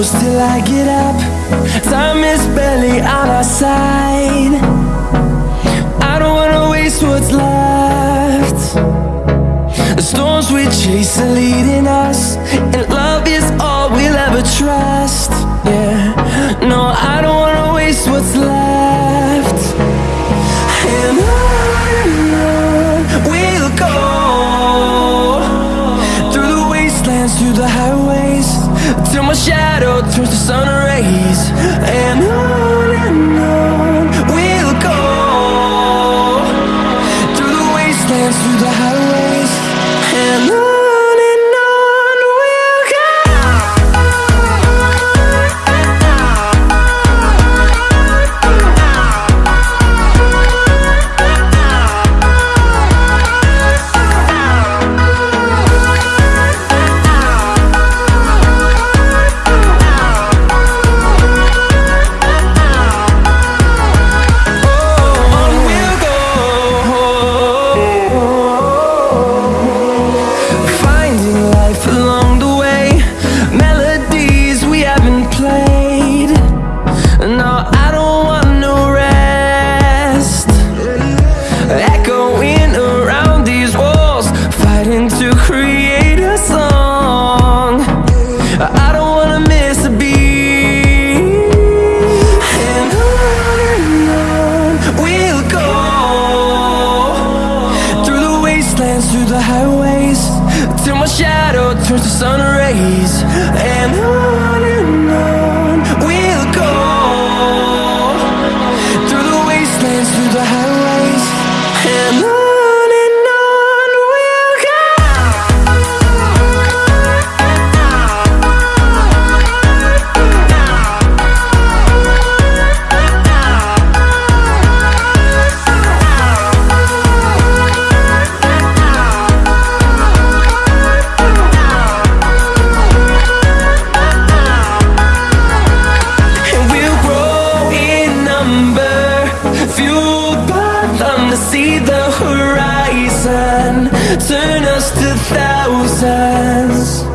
close till I get up. Time is barely on our side. I don't wanna waste what's left. The storms we chase are leading us Till my shadow turns to sun rays. And I through the highways Till my shadow turns to sun rays. And on and on. just a thousands